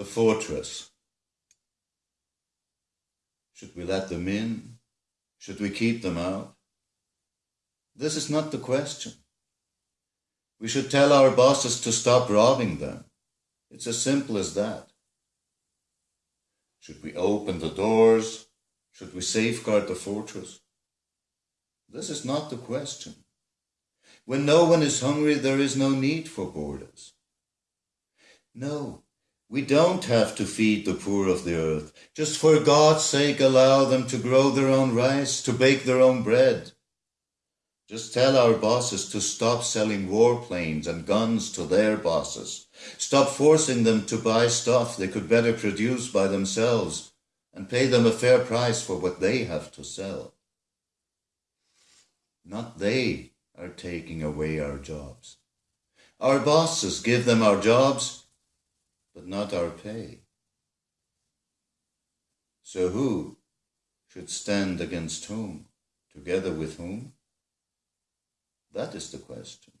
the fortress. Should we let them in? Should we keep them out? This is not the question. We should tell our bosses to stop robbing them. It's as simple as that. Should we open the doors? Should we safeguard the fortress? This is not the question. When no one is hungry, there is no need for borders. No, we don't have to feed the poor of the earth. Just for God's sake, allow them to grow their own rice, to bake their own bread. Just tell our bosses to stop selling warplanes and guns to their bosses. Stop forcing them to buy stuff they could better produce by themselves and pay them a fair price for what they have to sell. Not they are taking away our jobs. Our bosses give them our jobs, but not our pay. So who should stand against whom, together with whom? That is the question.